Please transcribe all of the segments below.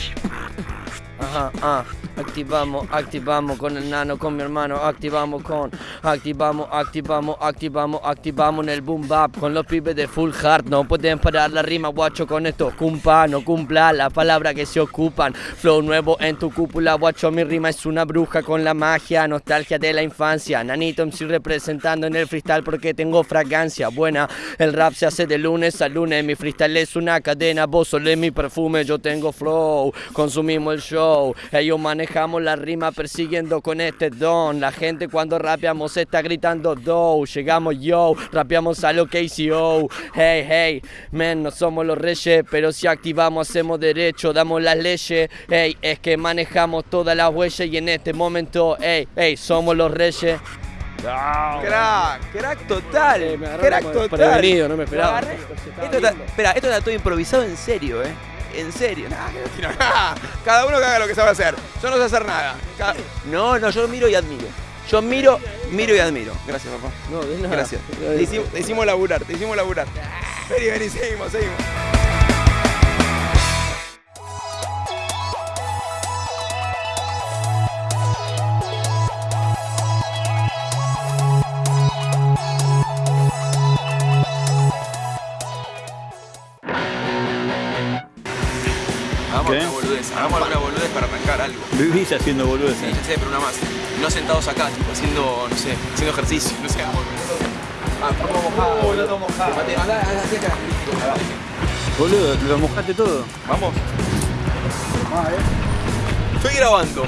Yeah. Ajá, ah. Activamos, activamos con el nano, con mi hermano, activamos con, activamos, activamos, activamos, activamos en el boom bap con los pibes de full heart. No pueden parar la rima, guacho, con esto. Cumpa, no cumpla la palabra que se ocupan. Flow nuevo en tu cúpula, guacho, mi rima es una bruja con la magia, nostalgia de la infancia. Nanito MC representando en el freestyle porque tengo fragancia buena. El rap se hace de lunes a lunes, mi freestyle es una cadena, vos olés mi perfume, yo tengo flow, consumimos el show. Ellos manejamos la rima persiguiendo con este don. La gente cuando rapeamos está gritando do. Llegamos yo, rapeamos a lo KCO. Hey, hey, men, no somos los reyes, pero si activamos hacemos derecho, damos las leyes. Hey, es que manejamos todas las huellas y en este momento, hey, hey, somos los reyes. Crack, crack total. Eh, me agarró crack total. desprevenido, no me esperaba. Esto está, espera, esto está todo improvisado en serio, ¿eh? En serio. Nah, que no tiro nada. Cada uno que haga lo que sabe hacer. Yo no sé hacer nada. Cada- No, no, yo miro y admiro. Yo miro, miro y admiro. Gracias, papá. No, de nada. Gracias. Te hicimos, te hicimos laburar, te hicimos laburar. Vení, vení, seguimos, seguimos. Vivís haciendo Sí, boludeces. ya sé, pero una más. No sentados acá, tipo, haciendo, no sé, haciendo ejercicio, no sé, Ah, boludo. Mate, andá, andá, así acá. Boludo, lo mojaste todo. Vamos. Estoy grabando.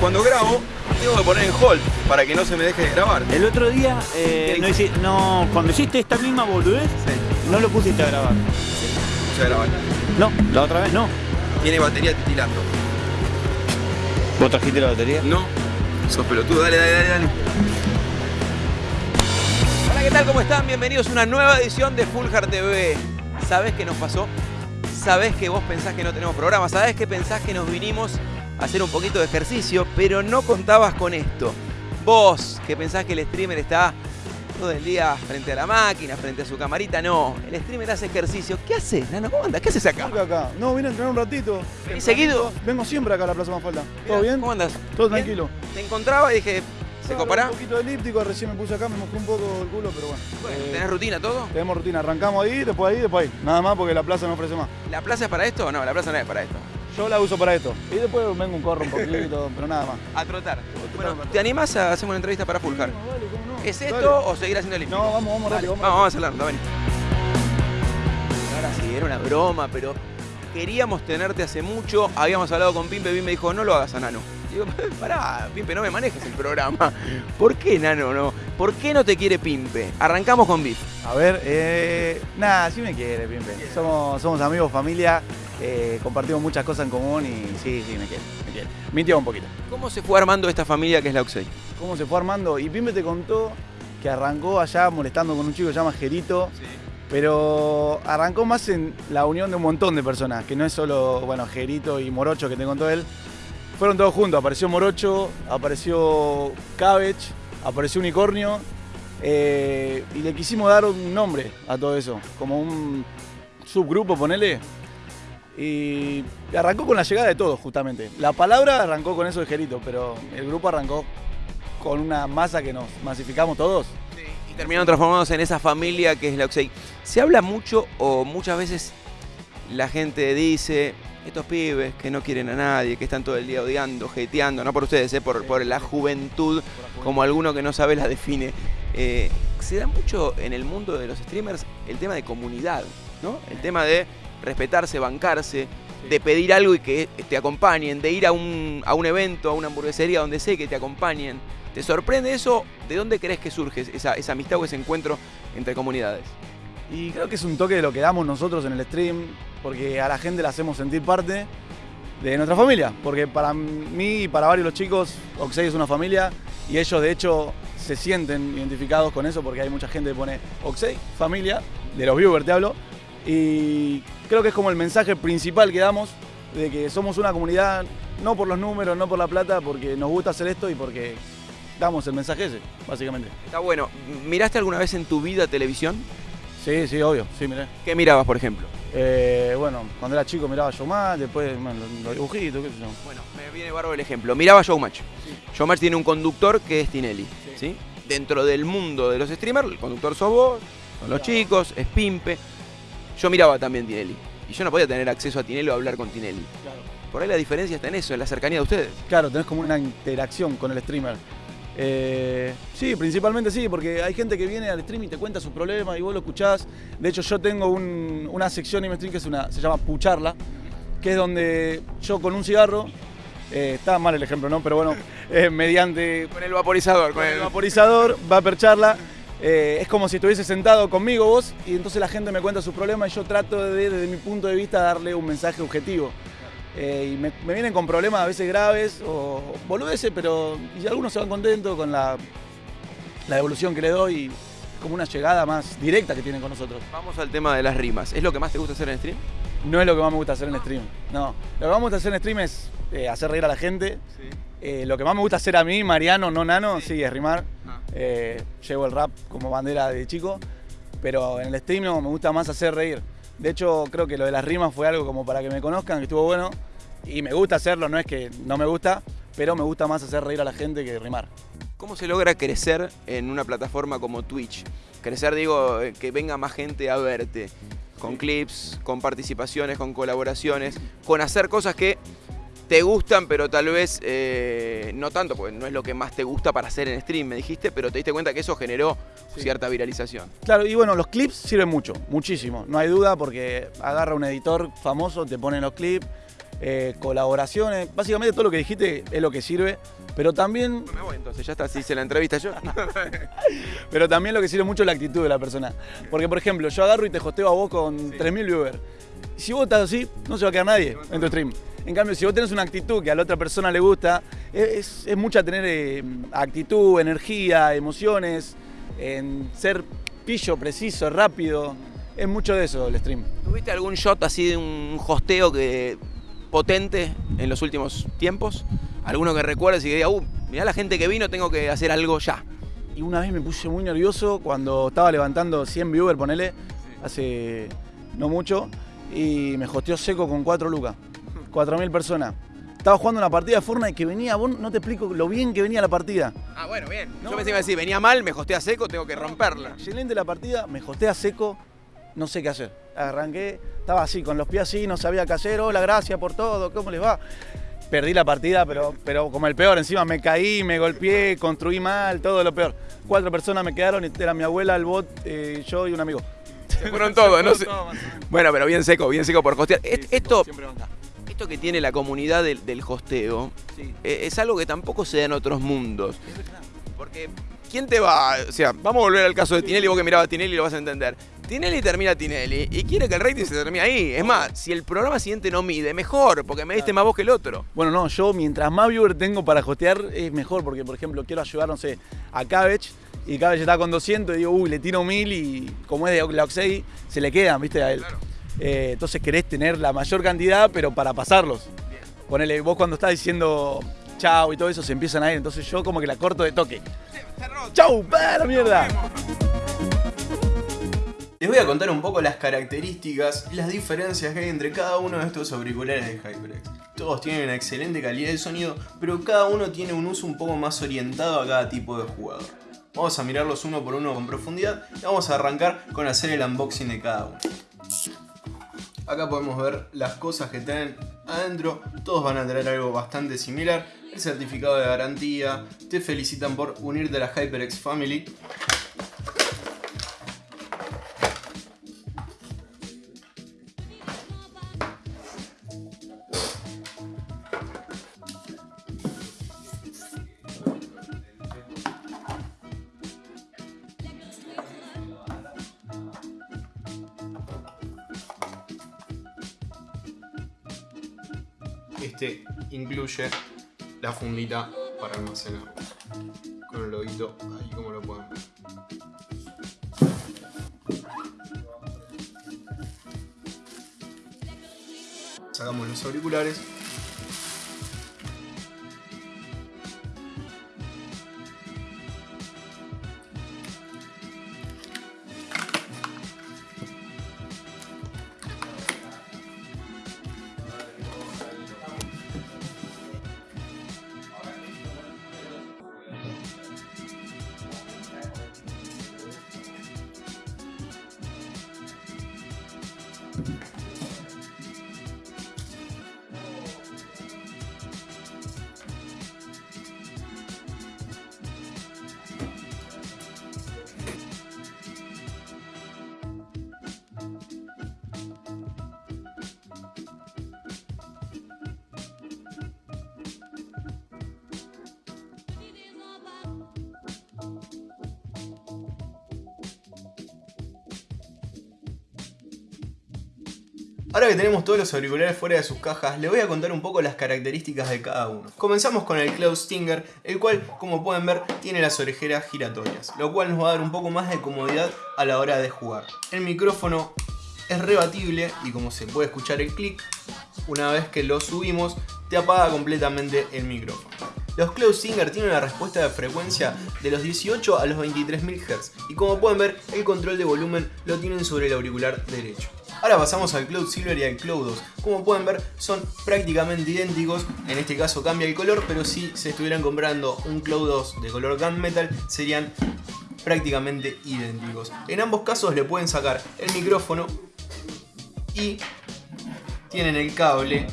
Cuando grabo, tengo que poner en hold para que no se me deje de grabar. El otro día, eh, ¿Qué no, hice? no, cuando hiciste esta misma boludez, Sí, no lo pusiste a grabar. ya grabar. No, la otra vez no. Tiene batería titilando. ¿Vos trajiste la batería? No, sos pelotudo, dale, dale, dale, dale. Hola, ¿qué tal? ¿Cómo están? Bienvenidos a una nueva edición de Full Heart TV. ¿Sabés qué nos pasó? ¿Sabés que vos pensás que no tenemos programa? ¿Sabés que pensás que nos vinimos a hacer un poquito de ejercicio? Pero no contabas con esto. Vos, que pensás que el streamer está todo el día frente a la máquina, frente a su camarita, no. El streamer hace ejercicio. ¿Qué haces, Nano? ¿Cómo andas? ¿Qué haces acá? Acá. No, vine a entrenar un ratito. ¿Venís seguido? Vengo siempre acá a la Plaza Mafalda. ¿Todo bien? ¿Cómo andas? Todo ¿Bien? tranquilo. Te encontraba y dije, ¿se copará? Un poquito elíptico, recién me puse acá, me mojé un poco el culo, pero bueno. Bueno, Eh, ¿Tenés rutina todo? Tenemos rutina, arrancamos ahí, después ahí, después ahí. Nada más porque la plaza no ofrece más. ¿La plaza es para esto o no? La plaza no es para esto. Yo la uso para esto. Y después vengo un corro un poquito, pero nada más. A trotar. Bueno, ¿te animás a hacer una entrevista para Fulcar? No, vale, ¿Es Dale. esto o seguir haciendo el No, vamos, vamos rápido. vamos, vamos a hacerlo, ven. Ahora sí, era una broma, pero queríamos tenerte hace mucho. Habíamos hablado con Pimpe, Pimpe dijo, no lo hagas a Nano. Digo, pará, Pimpe, no me manejes el programa. ¿Por qué, Nano, no? ¿Por qué no te quiere Pimpe? Arrancamos con Bif. A ver, eh, nada, sí me quiere, Pimpe. Somos, somos amigos, familia, eh, compartimos muchas cosas en común y sí, sí, me quiere, me quiere. Mintió un poquito. ¿Cómo se fue armando esta familia que es la Oxey? ¿Cómo se fue armando? Y Pimpe te contó que arrancó allá molestando con un chico que se llama Gerito, pero arrancó más en la unión de un montón de personas, que no es solo, bueno, Gerito y Morocho que te contó él. Fueron todos juntos, apareció Morocho, apareció Cabbage, apareció Unicornio, eh, y le quisimos dar un nombre a todo eso, como un subgrupo, ponele. Y arrancó con la llegada de todos, justamente. La palabra arrancó con eso de Gerito, pero el grupo arrancó con una masa que nos masificamos todos. Y terminaron transformándose en esa familia que es la Oxey. Se habla mucho o muchas veces la gente dice, estos pibes que no quieren a nadie, que están todo el día odiando, hateando, no por ustedes, eh, por, por la juventud, como alguno que no sabe la define. Eh, se da mucho en el mundo de los streamers el tema de comunidad, ¿no? El tema de respetarse, bancarse, de pedir algo y que te acompañen, de ir a un, a un evento, a una hamburguesería donde sé que te acompañen. ¿Te sorprende eso? ¿De dónde crees que surge esa, amistad o ese encuentro entre comunidades? Y creo que es un toque de lo que damos nosotros en el stream, porque a la gente la hacemos sentir parte de nuestra familia. Porque para mí y para varios los chicos, Oxey es una familia y ellos de hecho se sienten identificados con eso porque hay mucha gente que pone Oxey, familia, de los viewers te hablo. Y creo que es como el mensaje principal que damos de que somos una comunidad, no por los números, no por la plata, porque nos gusta hacer esto y porque damos el mensaje ese, básicamente. Está bueno. ¿Miraste alguna vez en tu vida televisión? Sí, sí, obvio, sí, miré. ¿Qué mirabas, por ejemplo? Eh, bueno, cuando era chico miraba Showmatch, después bueno, los, dibujitos, qué sé yo. Bueno, me viene bárbaro el ejemplo. Miraba Showmatch. Showmatch tiene un conductor que es Tinelli. Sí. Dentro del mundo de los streamers, el conductor sos vos, son los chicos, es Pimpe. Yo miraba también Tinelli. Y yo no podía tener acceso a Tinelli o hablar con Tinelli. Por ahí la diferencia está en eso, en la cercanía de ustedes. Claro, tenés como una interacción con el streamer. Eh, sí, principalmente sí, porque hay gente que viene al stream y te cuenta sus problemas y vos lo escuchás. De hecho, yo tengo un- una sección en mi stream que es una, se llama Pucharla, que es donde yo con un cigarro, eh, está mal el ejemplo, ¿no? Pero bueno, eh, mediante Con el vaporizador, con el vaporizador, va a percharla. Eh, es como si estuviese sentado conmigo vos y entonces la gente me cuenta sus problemas y yo trato de, desde mi punto de vista, darle un mensaje objetivo. Eh, y me, me vienen con problemas a veces graves o boludeces, pero y algunos se van contentos con la, la devolución que le doy y como una llegada más directa que tienen con nosotros. Vamos al tema de las rimas. ¿Es lo que más te gusta hacer en stream? No es lo que más me gusta hacer en stream, no. Lo que más me gusta hacer en stream es eh, hacer reír a la gente. Eh, lo que más me gusta hacer a mí, Mariano, no Nano, sí, es rimar. Ah. Llevo el rap como bandera de chico, pero en el stream no, me gusta más hacer reír. De hecho, creo que lo de las rimas fue algo como para que me conozcan, que estuvo bueno. Y me gusta hacerlo, no es que no me gusta, pero me gusta más hacer reír a la gente que rimar. ¿Cómo se logra crecer en una plataforma como Twitch? Crecer, digo, eh, que venga más gente a verte. Con clips, con participaciones, con colaboraciones, con hacer cosas que te gustan, pero tal vez eh, no tanto, porque no es lo que más te gusta para hacer en stream, me dijiste, pero te diste cuenta que eso generó Sí. cierta viralización. Claro, y bueno, los clips sirven mucho, muchísimo, no hay duda, porque agarra un editor famoso, te pone los clips, eh, colaboraciones, básicamente todo lo que dijiste es lo que sirve, pero también Me voy entonces, ya está, si hice la entrevista yo. Pero también lo que sirve mucho es la actitud de la persona. Porque, por ejemplo, yo agarro y te hosteo a vos con 3.000 viewers. Si vos estás así, no se va a quedar nadie en tu stream. En cambio, si vos tenés una actitud que a la otra persona le gusta, es, es mucha tener eh, actitud, energía, emociones, en ser pillo, preciso, rápido. Es mucho de eso el stream. ¿Tuviste algún shot así de un hosteo que potente en los últimos tiempos? ¿Alguno que recuerdes y que diga, uh, mirá la gente que vino, tengo que hacer algo ya? Y una vez me puse muy nervioso cuando estaba levantando 100 viewers, ponele, hace no mucho, y me hosteó seco con 4 lucas, 4.000 personas. Estaba jugando una partida de Fortnite que venía, vos no te explico lo bien que venía la partida. Ah, bueno, bien. No, Yo pensé que iba a decir, venía mal, me hostea seco, tengo que romperla. Excelente la partida, me hostea seco, no sé qué hacer. Arranqué, estaba así, con los pies así, no sabía qué hacer, hola, gracias por todo, ¿cómo les va? Perdí la partida, pero, pero como el peor, encima me caí, me golpeé, construí mal, todo lo peor. Cuatro personas me quedaron, era mi abuela, el bot, eh, yo y un amigo. Se fueron todos, no sé. Todo. Bueno, pero bien seco, bien seco por hostear. Sí, Esto. Esto que tiene la comunidad del, del hosteo Sí. eh, es algo que tampoco se da en otros mundos. Porque, ¿quién te va? O sea, vamos a volver al caso de Tinelli, vos que mirabas a Tinelli lo vas a entender. Tinelli termina Tinelli y quiere que el rating se termine ahí. Es más, si el programa siguiente no mide, mejor, porque me diste más vos que el otro. Bueno, no, yo mientras más viewer tengo para hostear es mejor, porque por ejemplo quiero ayudar, no sé, a Cabbage y Cabbage está con 200 y digo, uy, le tiro 1000 y como es de la Oxey, se le quedan, viste, a él. Claro. Eh, entonces querés tener la mayor cantidad, pero para pasarlos. Ponele, vos cuando estás diciendo chau y todo eso se empiezan a ir, entonces yo como que la corto de toque. ¡Chau! ¡Pa, la mierda! Les voy a contar un poco las características y las diferencias que hay entre cada uno de estos auriculares de HyperX. Todos tienen una excelente calidad de sonido, pero cada uno tiene un uso un poco más orientado a cada tipo de jugador. Vamos a mirarlos uno por uno con profundidad y vamos a arrancar con hacer el unboxing de cada uno. Acá podemos ver las cosas que tienen adentro, todos van a tener algo bastante similar, el certificado de garantía, te felicitan por unirte a la HyperX Family Este incluye la fundita para almacenar. Con el loguito ahí como lo pueden ver. Sacamos los auriculares. Ahora que tenemos todos los auriculares fuera de sus cajas, les voy a contar un poco las características de cada uno. Comenzamos con el Cloud Stinger, el cual, como pueden ver, tiene las orejeras giratorias, lo cual nos va a dar un poco más de comodidad a la hora de jugar. El micrófono es rebatible y como se puede escuchar el clic, una vez que lo subimos, te apaga completamente el micrófono. Los Cloud Stinger tienen una respuesta de frecuencia de los 18 a los 23.000 Hz y como pueden ver el control de volumen lo tienen sobre el auricular derecho. Ahora pasamos al Cloud Silver y al Cloud 2. Como pueden ver son prácticamente idénticos, en este caso cambia el color, pero si se estuvieran comprando un Cloud 2 de color gunmetal serían prácticamente idénticos. En ambos casos le pueden sacar el micrófono y tienen el cable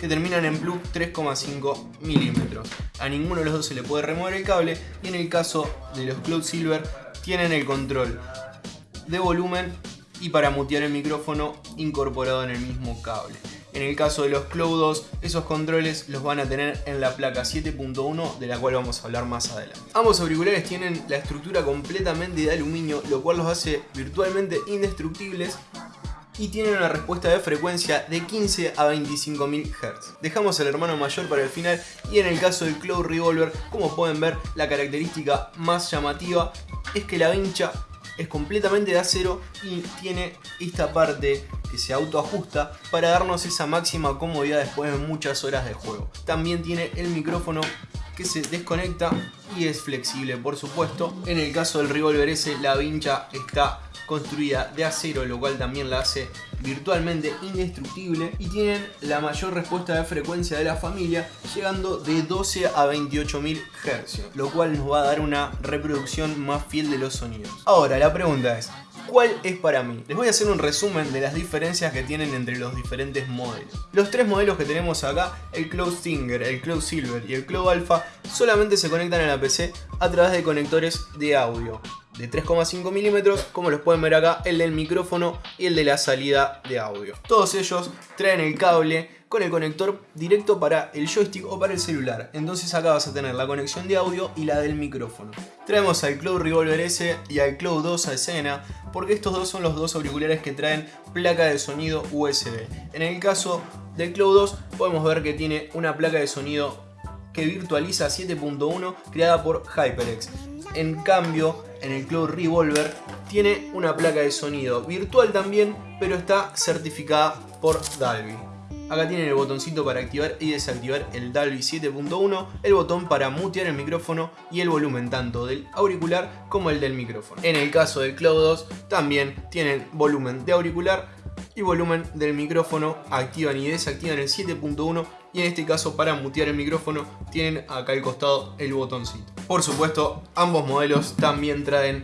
que terminan en plug 3,5 milímetros. A ninguno de los dos se le puede remover el cable y en el caso de los Cloud Silver tienen el control de volumen y para mutear el micrófono incorporado en el mismo cable. En el caso de los Cloud 2, esos controles los van a tener en la placa 7.1 de la cual vamos a hablar más adelante. Ambos auriculares tienen la estructura completamente de aluminio, lo cual los hace virtualmente indestructibles y tienen una respuesta de frecuencia de 15 a 25.000 Hz. Dejamos el hermano mayor para el final y en el caso del Cloud Revolver, como pueden ver, la característica más llamativa es que la vincha es completamente de acero y tiene esta parte que se autoajusta para darnos esa máxima comodidad después de muchas horas de juego. También tiene el micrófono que se desconecta y es flexible por supuesto. En el caso del Revolver S la vincha está construida de acero, lo cual también la hace virtualmente indestructible y tienen la mayor respuesta de frecuencia de la familia llegando de 12 a 28.000 Hz, lo cual nos va a dar una reproducción más fiel de los sonidos. Ahora, la pregunta es, ¿Cuál es para mí? Les voy a hacer un resumen de las diferencias que tienen entre los diferentes modelos. Los tres modelos que tenemos acá, el Cloud Stinger, el Cloud Silver y el Cloud Alpha, solamente se conectan a la PC a través de conectores de audio de 3,5 milímetros, como los pueden ver acá, el del micrófono y el de la salida de audio. Todos ellos traen el cable con el conector directo para el joystick o para el celular. Entonces acá vas a tener la conexión de audio y la del micrófono. Traemos al Cloud Revolver S y al Cloud 2 a escena porque estos dos son los dos auriculares que traen placa de sonido USB. En el caso del Cloud 2 podemos ver que tiene una placa de sonido que virtualiza 7.1 creada por HyperX. En cambio, en el Cloud Revolver tiene una placa de sonido virtual también, pero está certificada por Dalby. Acá tienen el botoncito para activar y desactivar el Dalby 7.1, el botón para mutear el micrófono y el volumen tanto del auricular como el del micrófono. En el caso del Cloud 2 también tienen volumen de auricular y volumen del micrófono, activan y desactivan el 7.1 y en este caso para mutear el micrófono tienen acá al costado el botoncito. Por supuesto ambos modelos también traen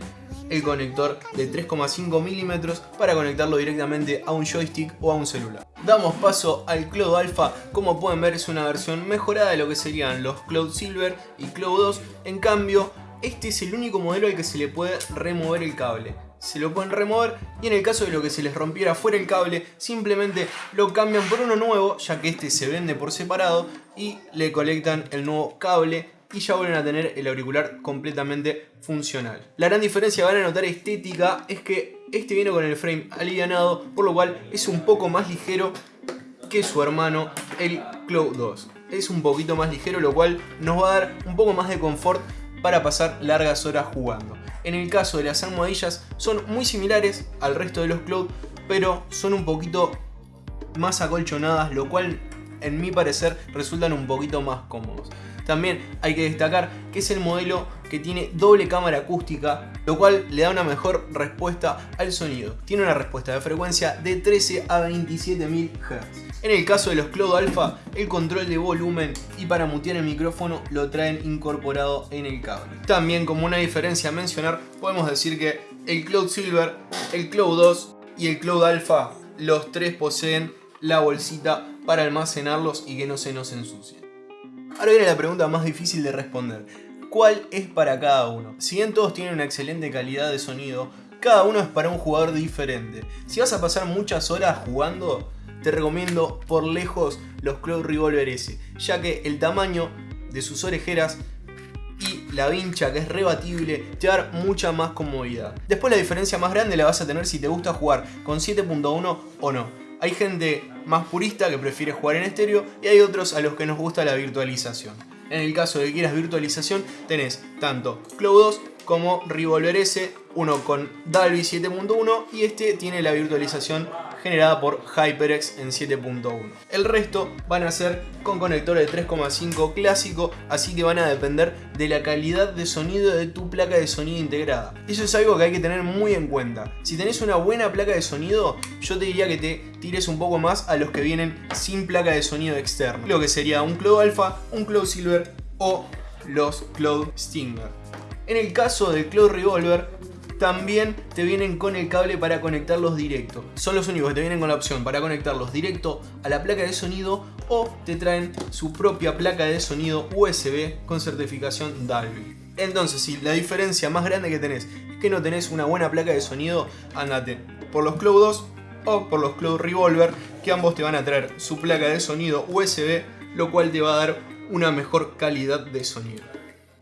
el conector de 3,5 milímetros para conectarlo directamente a un joystick o a un celular. Damos paso al Cloud Alpha, como pueden ver es una versión mejorada de lo que serían los Cloud Silver y Cloud 2, en cambio este es el único modelo al que se le puede remover el cable se lo pueden remover y en el caso de lo que se les rompiera fuera el cable simplemente lo cambian por uno nuevo ya que este se vende por separado y le colectan el nuevo cable y ya vuelven a tener el auricular completamente funcional. La gran diferencia van a notar estética es que este viene con el frame alivianado por lo cual es un poco más ligero que su hermano el Cloud 2. Es un poquito más ligero lo cual nos va a dar un poco más de confort para pasar largas horas jugando. En el caso de las almohadillas son muy similares al resto de los Cloud, pero son un poquito más acolchonadas, lo cual en mi parecer resultan un poquito más cómodos. También hay que destacar que es el modelo que tiene doble cámara acústica, lo cual le da una mejor respuesta al sonido. Tiene una respuesta de frecuencia de 13 a 27.000 Hz. En el caso de los Cloud Alpha, el control de volumen y para mutear el micrófono lo traen incorporado en el cable. También como una diferencia a mencionar, podemos decir que el Cloud Silver, el Cloud 2 y el Cloud Alpha, los tres poseen la bolsita para almacenarlos y que no se nos ensucien. Ahora viene la pregunta más difícil de responder. ¿Cuál es para cada uno? Si bien todos tienen una excelente calidad de sonido, cada uno es para un jugador diferente. Si vas a pasar muchas horas jugando, te recomiendo por lejos los Cloud Revolver S, ya que el tamaño de sus orejeras y la vincha que es rebatible te va dar mucha más comodidad. Después la diferencia más grande la vas a tener si te gusta jugar con 7.1 o no. Hay gente más purista que prefiere jugar en estéreo y hay otros a los que nos gusta la virtualización. En el caso de que quieras virtualización tenés tanto Cloud 2 como Revolver S, uno con Dalby 7.1 y este tiene la virtualización generada por HyperX en 7.1. El resto van a ser con conector de 3.5 clásico, así que van a depender de la calidad de sonido de tu placa de sonido integrada. Eso es algo que hay que tener muy en cuenta. Si tenés una buena placa de sonido, yo te diría que te tires un poco más a los que vienen sin placa de sonido externo. Lo que sería un Cloud Alpha, un Cloud Silver o los Cloud Stinger. En el caso del Cloud Revolver, también te vienen con el cable para conectarlos directo. Son los únicos que te vienen con la opción para conectarlos directo a la placa de sonido o te traen su propia placa de sonido USB con certificación Dolby. Entonces, si la diferencia más grande que tenés es que no tenés una buena placa de sonido, andate por los Cloud 2 o por los Cloud Revolver, que ambos te van a traer su placa de sonido USB, lo cual te va a dar una mejor calidad de sonido.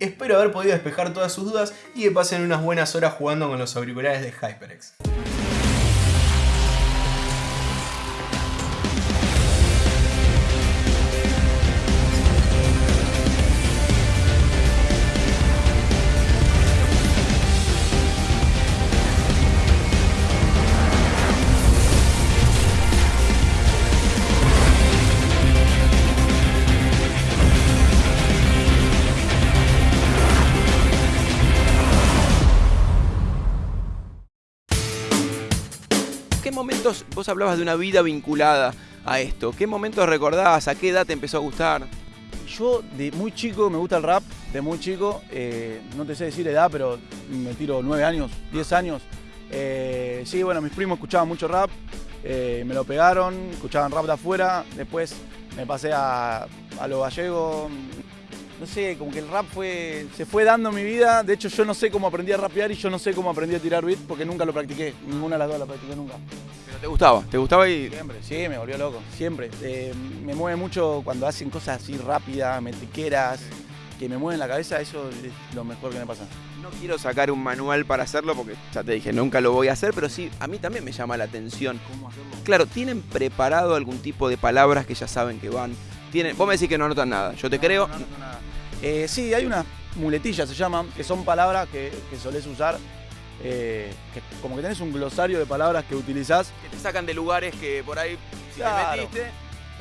Espero haber podido despejar todas sus dudas y que pasen unas buenas horas jugando con los auriculares de HyperX. ¿Qué momentos, vos hablabas de una vida vinculada a esto? ¿Qué momentos recordabas? ¿A qué edad te empezó a gustar? Yo de muy chico me gusta el rap, de muy chico, eh, no te sé decir edad, pero me tiro 9 años, 10 años. Eh, sí, bueno, mis primos escuchaban mucho rap, eh, me lo pegaron, escuchaban rap de afuera, después me pasé a, a lo gallego, no sé, como que el rap fue, se fue dando en mi vida, de hecho yo no sé cómo aprendí a rapear y yo no sé cómo aprendí a tirar beat porque nunca lo practiqué, ninguna de las dos la practiqué nunca. Pero te gustaba, te gustaba y... Siempre, sí, me volvió loco, siempre. Eh, me mueve mucho cuando hacen cosas así rápidas, metriqueras, que me mueven la cabeza, eso es lo mejor que me pasa. No quiero sacar un manual para hacerlo porque ya te dije, nunca lo voy a hacer, pero sí, a mí también me llama la atención. ¿Cómo hacerlo? Claro, ¿tienen preparado algún tipo de palabras que ya saben que van? ¿Tienen, vos me decís que no anotan nada, yo te creo. No, no, no, nada. Eh, sí, hay unas muletillas, se llaman, que son palabras que, que solés usar, eh, que como que tenés un glosario de palabras que utilizás. Que te sacan de lugares que por ahí si Claro. te metiste.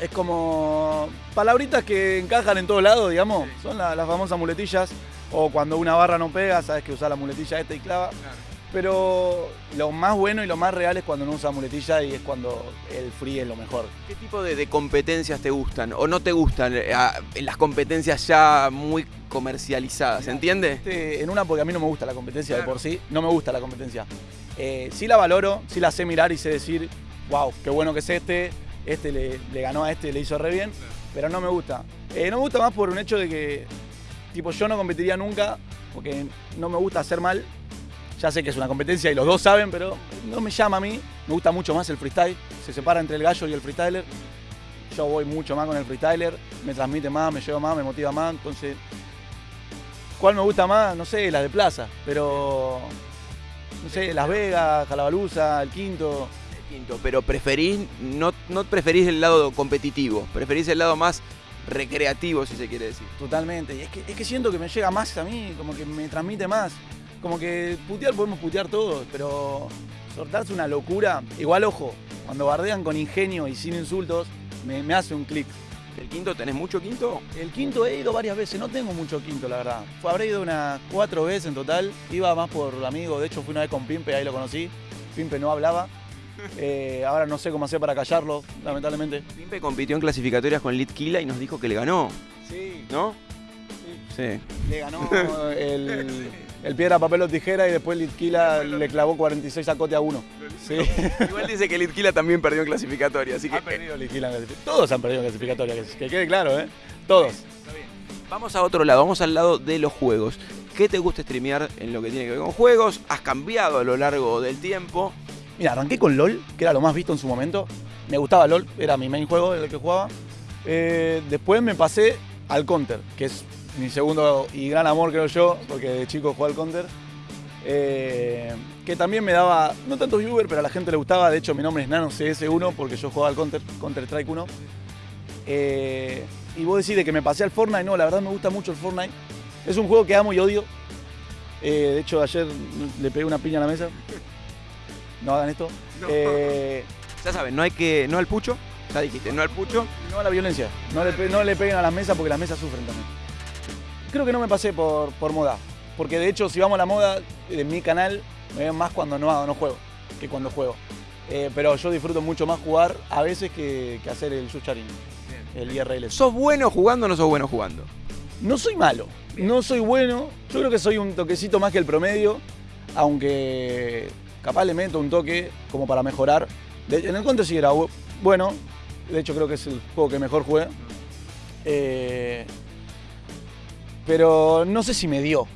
Es como palabritas que encajan en todos lados, digamos. Sí. Son la- las famosas muletillas. O cuando una barra no pega, sabes que usar la muletilla esta y clava. Pero lo más bueno y lo más real es cuando no usa muletilla y es cuando el free es lo mejor. ¿Qué tipo de, de competencias te gustan o no te gustan eh, ah, en las competencias ya muy comercializadas? ¿Entiende? Este, en una porque a mí no me gusta la competencia de por sí, no me gusta la competencia. Eh, sí la valoro, sí la sé mirar y sé decir, wow, qué bueno que es este, este le, le ganó a este, le hizo re bien, pero no me gusta. Eh, no me gusta más por un hecho de que, tipo, yo no competiría nunca porque no me gusta hacer mal. Ya sé que es una competencia y los dos saben, pero no me llama a mí. Me gusta mucho más el freestyle. Se separa entre el gallo y el freestyler. Yo voy mucho más con el freestyler. Me transmite más, me lleva más, me motiva más. Entonces, ¿cuál me gusta más? No sé, la de plaza. Pero, no sé, Las Vegas, Calabaluza, el quinto. El quinto, pero preferís, no, no preferís el lado competitivo, preferís el lado más recreativo, si se quiere decir. Totalmente. Y es que, es que siento que me llega más a mí, como que me transmite más. Como que putear podemos putear todos, pero soltarse una locura. Igual, ojo, cuando bardean con ingenio y sin insultos, me, me hace un clic. ¿El quinto tenés mucho quinto? El quinto he ido varias veces, no tengo mucho quinto, la verdad. Fue, habré ido unas cuatro veces en total. Iba más por amigo, de hecho fui una vez con Pimpe, ahí lo conocí. Pimpe no hablaba. Eh, ahora no sé cómo hacer para callarlo, lamentablemente. Pimpe compitió en clasificatorias con Litkila y nos dijo que le ganó, Sí, ¿no? Sí. le ganó el, el piedra, papel o tijera y después Litquila le clavó 46 a Cote a uno. Sí. Igual dice que Litkila también perdió en clasificatoria, así que... Ha perdido Litquila en clasific- Todos han perdido en clasificatoria, que, que quede claro, ¿eh? Todos. Vamos a otro lado, vamos al lado de los juegos. ¿Qué te gusta streamear en lo que tiene que ver con juegos? ¿Has cambiado a lo largo del tiempo? Mira, arranqué con LOL, que era lo más visto en su momento. Me gustaba LOL, era mi main juego, el que jugaba. Eh, después me pasé al Counter, que es mi segundo y gran amor, creo yo, porque de chico jugaba al Counter. Eh, que también me daba, no tanto viewer, pero a la gente le gustaba. De hecho, mi nombre es Nano CS1 porque yo jugaba al Counter, Counter Strike 1. Eh, y vos decís de que me pasé al Fortnite, no, la verdad me gusta mucho el Fortnite. Es un juego que amo y odio. Eh, de hecho, ayer le pegué una piña a la mesa. No hagan esto. Ya saben, no hay que. No al pucho. Ya dijiste, no al pucho. no a la violencia. No le, no le peguen a las mesas porque las mesas sufren también. Creo que no me pasé por, por moda. Porque de hecho, si vamos a la moda, en mi canal me ven más cuando no hago, no juego, que cuando juego. Eh, pero yo disfruto mucho más jugar a veces que, que hacer el Yucharin, el IRL. ¿Sos bueno jugando o no sos bueno jugando? No soy malo, no soy bueno. Yo creo que soy un toquecito más que el promedio, aunque capaz le meto un toque como para mejorar. De- en el Counter sí era bu- bueno, de hecho creo que es el juego que mejor jugué. Eh, pero no sé si me dio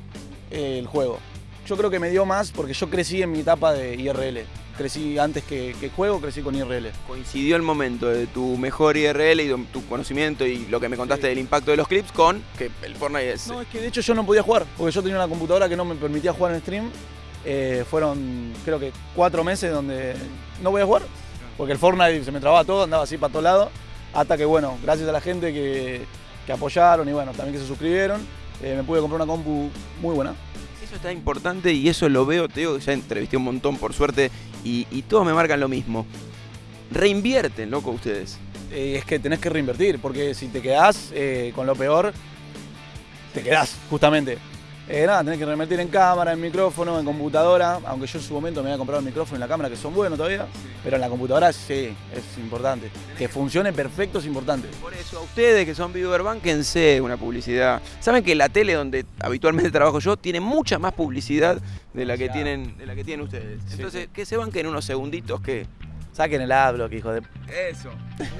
eh, el juego. Yo creo que me dio más porque yo crecí en mi etapa de IRL. Crecí antes que, que juego, crecí con IRL. Coincidió el momento de tu mejor IRL y tu conocimiento y lo que me contaste del impacto de los clips con que el Fortnite es. No, es que de hecho yo no podía jugar, porque yo tenía una computadora que no me permitía jugar en stream. Eh, fueron, creo que, cuatro meses donde no podía jugar, porque el Fortnite se me trababa todo, andaba así para todos lados. Hasta que, bueno, gracias a la gente que, que apoyaron y, bueno, también que se suscribieron, eh, me pude comprar una compu muy buena. Eso está importante y eso lo veo, te digo ya entrevisté un montón por suerte y, y todos me marcan lo mismo. Reinvierten, loco, ustedes. Eh, es que tenés que reinvertir, porque si te quedás eh, con lo peor, te quedás, justamente. Eh, nada, tenés que reinvertir en cámara, en micrófono, en computadora, aunque yo en su momento me había comprado el micrófono y la cámara, que son buenos todavía, pero en la computadora sí, es importante. Que funcione perfecto es importante. Por eso, a ustedes que son viewer, bánquense una publicidad. Saben que la tele donde habitualmente trabajo yo tiene mucha más publicidad de la que tienen, de la que tienen ustedes. Sí, Entonces, sí. que se banquen unos segunditos que. Saquen el adblock, hijo de... Eso.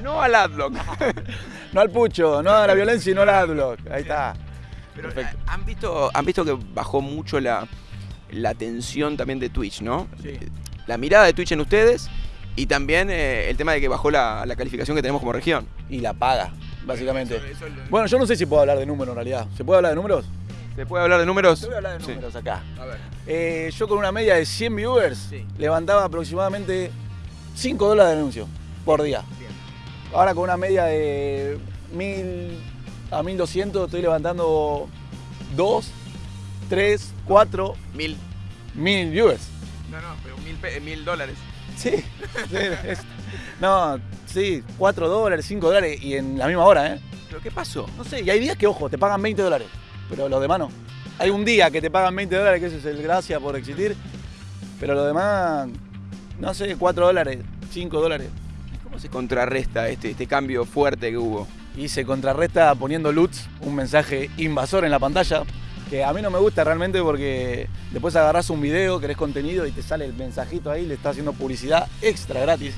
No al adblock. No al pucho, no a la violencia y no al adblock. Ahí está. Pero Perfecto. han visto, han visto que bajó mucho la, la tensión también de Twitch, ¿no? Sí. La mirada de Twitch en ustedes y también eh, el tema de que bajó la, la calificación que tenemos como región. Y la paga, básicamente. Bueno, yo no sé si puedo hablar de números en realidad. ¿Se puede hablar de números? ¿Se puede hablar de números? Voy a hablar de Sí. números acá. A ver. Eh, yo con una media de 100 viewers Sí. levantaba aproximadamente 5 dólares de anuncio por día. Bien. Ahora con una media de 1000 a 1200 estoy levantando 2, 3, 4, Mil. 1000 viewers. No, no, pero mil, pe- mil dólares. Sí, sí, es- no, sí, 4 dólares, 5 dólares y en la misma hora, ¿eh? ¿Pero qué pasó? No sé, y hay días que, ojo, te pagan 20 dólares, pero los demás no. Hay un día que te pagan 20 dólares, que ese es el gracia por existir, pero los demás, no sé, 4 dólares, 5 dólares. ¿Cómo se contrarresta este, este cambio fuerte que hubo? Y se contrarresta poniendo LUTs, un mensaje invasor en la pantalla, que a mí no me gusta realmente porque después agarrás un video, querés contenido y te sale el mensajito ahí, le estás haciendo publicidad extra gratis.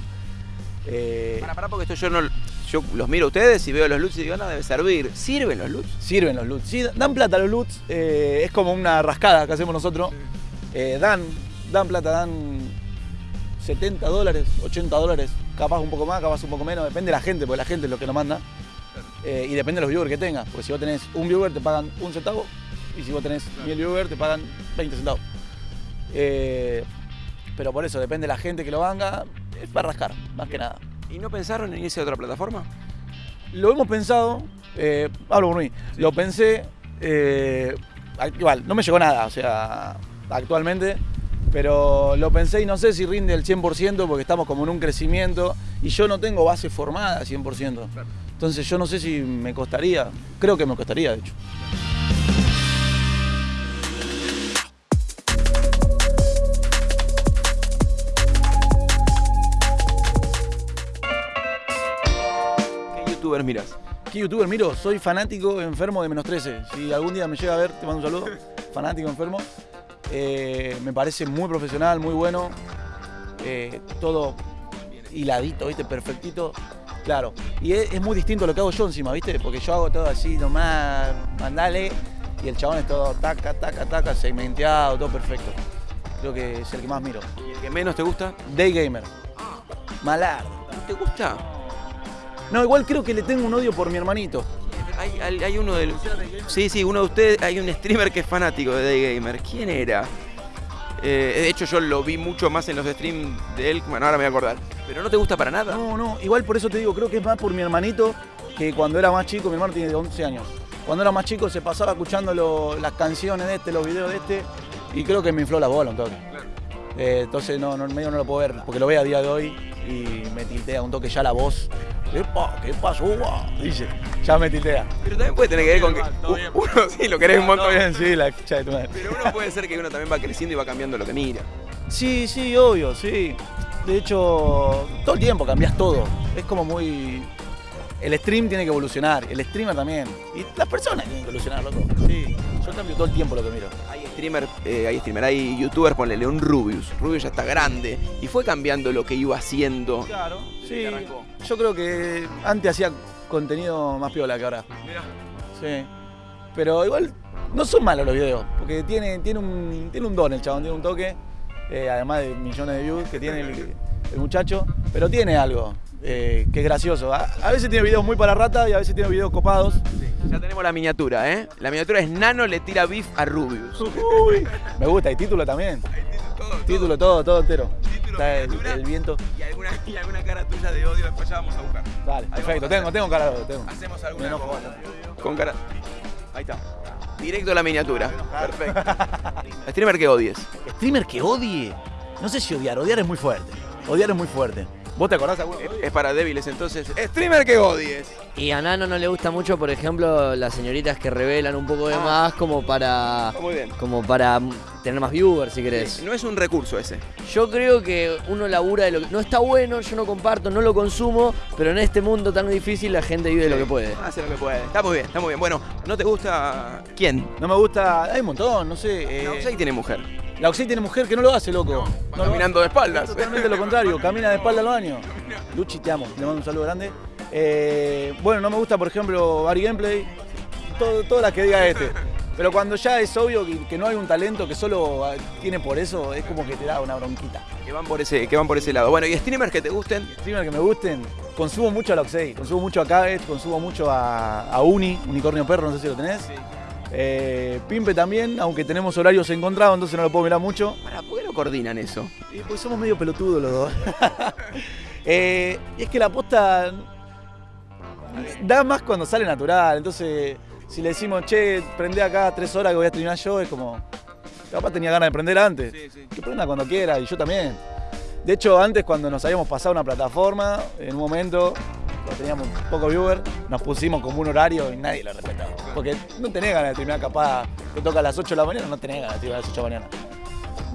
Eh, Para, para, porque esto yo no. Yo los miro a ustedes y veo los LUTs y digo, no, debe servir. ¿Sirven los LUTs? Sirven los LUTs. Sí, dan plata los LUTs. eh, es como una rascada que hacemos nosotros. Eh, dan, dan plata, dan 70 dólares, 80 dólares. Capaz un poco más, capaz un poco menos. Depende de la gente, porque la gente es lo que nos manda. Eh, y depende de los viewers que tengas. Porque si vos tenés un viewer te pagan un centavo. Y si vos tenés mil viewers te pagan 20 centavos. Eh, pero por eso, depende de la gente que lo haga. Es para rascar, más que nada. ¿Y no pensaron en irse a otra plataforma? Lo hemos pensado, eh, hablo por mí, lo pensé, igual, no me llegó nada, o sea, actualmente, pero lo pensé y no sé si rinde el 100% porque estamos como en un crecimiento y yo no tengo base formada 100%. Entonces yo no sé si me costaría, creo que me costaría de hecho. ¿Qué youtubers miras? ¿Qué youtuber miro? Soy fanático enfermo de menos 13. Si algún día me llega a ver, te mando un saludo. Fanático enfermo. Eh, me parece muy profesional, muy bueno. Eh, todo hiladito, ¿viste? Perfectito. Claro. Y es, es muy distinto a lo que hago yo encima, ¿viste? Porque yo hago todo así nomás, mandale. Y el chabón es todo taca, taca, taca, segmenteado, todo perfecto. Creo que es el que más miro. ¿Y el que menos te gusta? Day Gamer. Malar. ¿No te gusta? No, igual creo que le tengo un odio por mi hermanito. Hay, hay- hay uno del. Sí, sí, uno de ustedes. Hay un streamer que es fanático de Day Gamer. ¿Quién era? Eh, de hecho, yo lo vi mucho más en los streams de él. Bueno, ahora me voy a acordar. Pero no te gusta para nada. No, no, igual por eso te digo, creo que es más por mi hermanito, que cuando era más chico, mi hermano tiene 11 años. Cuando era más chico se pasaba escuchando lo- las canciones de este, los videos de este, y creo que me infló la bola un toque. Eh, entonces no, no, medio no lo puedo ver, porque lo veo a día de hoy y me tiltea un toque ya la voz. ¡Epa! ¿Qué pasó? Dice, ya me tiltea. Pero también puede tener que ver con que. Uno sí lo querés un montón. Bien, sí, la de tu madre. Pero uno puede ser que uno también va creciendo y va cambiando lo que mira. Sí, sí, obvio, sí. De hecho, todo el tiempo cambias todo. Es como muy. El stream tiene que evolucionar, el streamer también. Y las personas tienen que evolucionar, loco. Sí, yo cambio todo el tiempo lo que miro. Hay streamer, eh, hay streamer, hay youtubers, ponle León Rubius. Rubius ya está grande y fue cambiando lo que iba haciendo. Claro, sí. que arrancó. Yo creo que antes hacía contenido más piola que ahora. Sí. Pero igual no son malos los videos, porque tiene, tiene, un, tiene un don el chabón, tiene un toque, eh, además de millones de views que tiene el, el muchacho, pero tiene algo eh, que es gracioso. A, a veces tiene videos muy para rata y a veces tiene videos copados. Ya tenemos la miniatura, ¿eh? La miniatura es Nano le tira beef a Rubius. Uy, me gusta, y título también. Título, todo, todo entero. Está el, el viento. Y alguna, y alguna cara tuya de odio después ya vamos a buscar. Dale, perfecto, tengo, tengo cara, tengo. Hacemos alguna con cara. Ahí está. Directo a la miniatura. Perfecto. Streamer que odies. Streamer que odie. No sé si odiar, odiar es muy fuerte. Odiar es muy fuerte. ¿Vos te acordás alguno? Es, es para débiles entonces. Streamer que odies. Y a Nano no le gusta mucho, por ejemplo, las señoritas que revelan un poco de más como para Muy bien. como para tener más viewers, si querés. No es un recurso ese. Yo creo que uno labura de lo que no está bueno, yo no comparto, no lo consumo, pero en este mundo tan difícil la gente vive de lo que puede. Hace lo que puede. Está muy bien, está muy bien. Bueno, ¿no te gusta quién? No me gusta. Hay un montón, no sé. eh, No, Oxey tiene mujer. La Oxey tiene mujer que no lo hace, loco. No lo caminando de espaldas. Totalmente lo contrario, camina de espalda al baño. Luchi, te amo, le mando un saludo grande. Eh, bueno, no me gusta, por ejemplo, Bari Gameplay. Todo, todas las que diga este. Pero cuando ya es obvio que, que no hay un talento que solo tiene por eso, es como que te da una bronquita. Que van por ese, que van por ese lado. Bueno, y streamers que te gusten. Streamer que me gusten, consumo mucho a Loxey, consumo mucho a Cabbage, consumo mucho a, a Uni, Unicornio Perro, no sé si lo tenés. Eh, Pimpe también, aunque tenemos horarios encontrados, entonces no lo puedo mirar mucho. Para, ¿por qué no coordinan eso? Y pues somos medio pelotudos los dos. Eh, y es que la posta da más cuando sale natural. Entonces, si le decimos, che, prende acá tres horas que voy a streamar yo, es como. Capaz tenía ganas de prender antes. Que prenda cuando quiera, y yo también. De hecho, antes cuando nos habíamos pasado una plataforma, en un momento, cuando teníamos poco viewer, nos pusimos como un horario y nadie lo respetaba. Porque no tenés ganas de streamar, capaz te toca a las 8 de la mañana, no tenés ganas de streamar a las 8 de la mañana.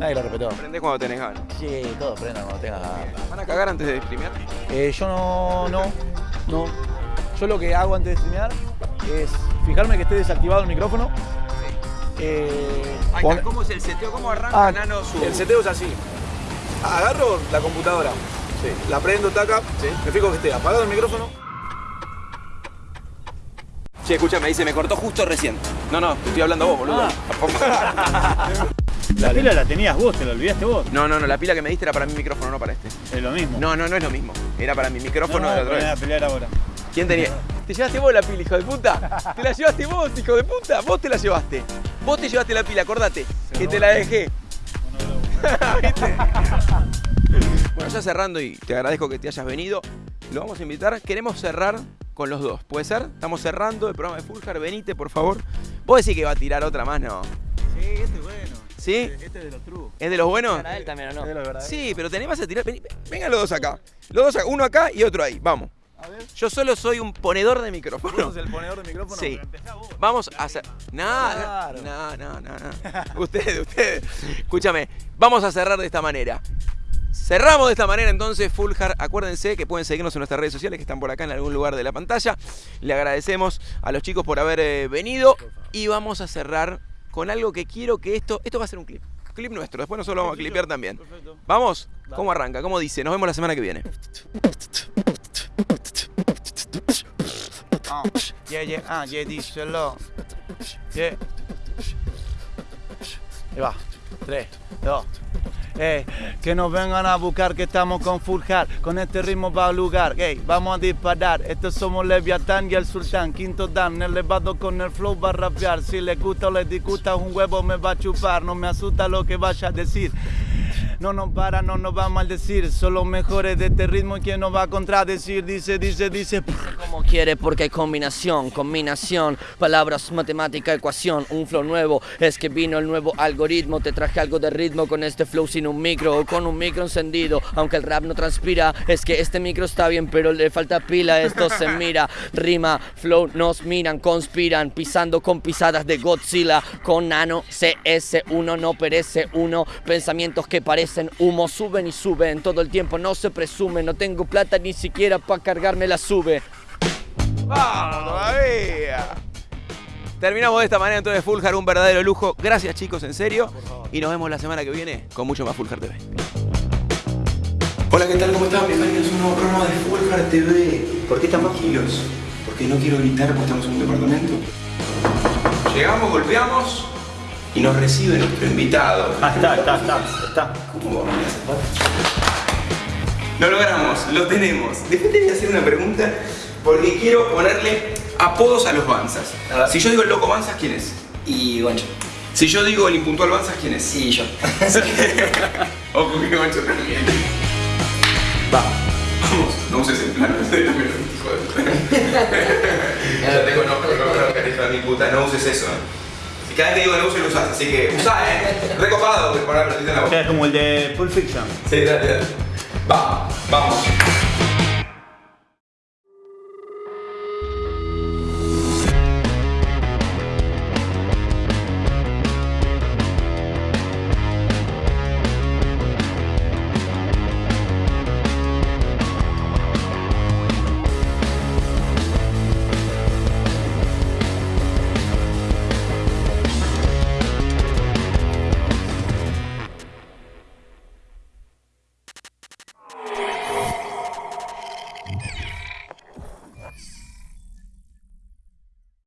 Nadie lo respetó. Aprendés cuando tenés ganas. Sí, todo prenda cuando tengas ganas. ¿Van a cagar antes de streamear? Eh, yo no, no, no. Yo lo que hago antes de streamear es fijarme que esté desactivado el micrófono. Eh, ¿Cómo es el seteo? ¿Cómo arranca Ah, Nano su...? el seteo es así. Agarro la computadora, la prendo, taca, me fijo que esté apagado el micrófono. Che, escúchame, se me cortó justo recién. No, no, te estoy hablando a vos, boludo. La pila la tenías vos, te la olvidaste vos. No, no, no, la pila que me diste era para mi micrófono, no para este. Es lo mismo. No, no, no es lo mismo. Era para mi micrófono de la otra poner a vez. pelear ahora. ¿Quién tenía? ¿Te llevaste vos la pila, hijo de puta? ¿Te la llevaste vos, hijo de puta? Vos te la llevaste. Vos te llevaste la pila, acordate. Que te la dejé. ¿Viste? Bueno, ya cerrando y te agradezco que te hayas venido. Lo vamos a invitar. Queremos cerrar con los dos. ¿Puede ser? Estamos cerrando el programa de Fulgar. Venite, por favor. Vos decís que va a tirar otra más, ¿no? Sí, este es bueno. ¿Sí? Este es de los true. ¿Es de los buenos? Para él también o no. Es de los verdaderos. Sí, pero tenés más a tirar. Vengan los dos acá. Los dos acá. Uno acá y otro ahí. Vamos. A ver, Yo solo soy un ponedor de ¿vos micrófono. sos el ponedor de micrófono? Sí. Pero empezá vos. Vamos a hacer. Nada. No, no, no, no. Ustedes, ustedes. Escúchame. Vamos a cerrar de esta manera. Cerramos de esta manera entonces Fuljar. Acuérdense que pueden seguirnos en nuestras redes sociales que están por acá en algún lugar de la pantalla. Le agradecemos a los chicos por haber eh, venido y vamos a cerrar con algo que quiero que esto. Esto va a ser un clip. Clip nuestro. Después nosotros lo vamos a clipear también. Perfecto. ¿Vamos? ¿Cómo arranca? ¿Cómo dice? Nos vemos la semana que viene. Ah, yeah, yeah, ah, yeah, díselo. Yeah. Ahí va. 3, 2. Ey, que nos vengan a buscar que estamos con full hard. Con este ritmo va a lugar. Ey, vamos a disparar. Estos somos Leviatán y el Sultán. Quinto Dan, elevado con el flow va a rapear. Si le gusta o le disgusta, un huevo me va a chupar. No me asusta lo que vaya a decir. No nos para, no nos va a maldecir. Son los mejores de este ritmo. ¿Quién nos va a contradecir? Dice, dice, dice. como quiere porque hay combinación, combinación, palabras, matemática, ecuación, un flow nuevo, es que vino el nuevo algoritmo, te traje algo de ritmo con este flow sin un micro o con un micro encendido, aunque el rap no transpira, es que este micro está bien pero le falta pila, esto se mira, rima, flow, nos miran, conspiran, pisando con pisadas de Godzilla, con nano, CS1 no perece uno, pensamientos que parecen humo, suben y suben, todo el tiempo no se presume, no tengo plata ni siquiera para cargarme la sube. ¡Vamos todavía! Terminamos de esta manera entonces Fuljar, un verdadero lujo. Gracias chicos, en serio. Y nos vemos la semana que viene con mucho más Fuljar TV. Hola, ¿qué tal? ¿Cómo están? Bienvenidos a un nuevo programa de Fuljar TV. ¿Por qué están tranquilos? Porque no quiero gritar porque estamos en un departamento. Llegamos, golpeamos y nos recibe nuestro invitado. Ah, está, está, está, está. ¿Cómo vamos Lo logramos, lo tenemos. Después te voy a hacer una pregunta porque quiero ponerle apodos a los Banzas. Si yo digo el loco Banzas, ¿quién es? Y Goncho. Si yo digo el impuntual Banzas, ¿quién es? Y yo. Ojo que Goncho también. Va, vamos, no uses el plano hijo de Ya tengo no, no, no, no, mi puta, no uses eso. Si cada vez que digo uses, lo usas, así que usá, eh. Recopado que poner la en la boca. Es como el de Pulp Fiction. Sí, dale, dale. Va, vamos.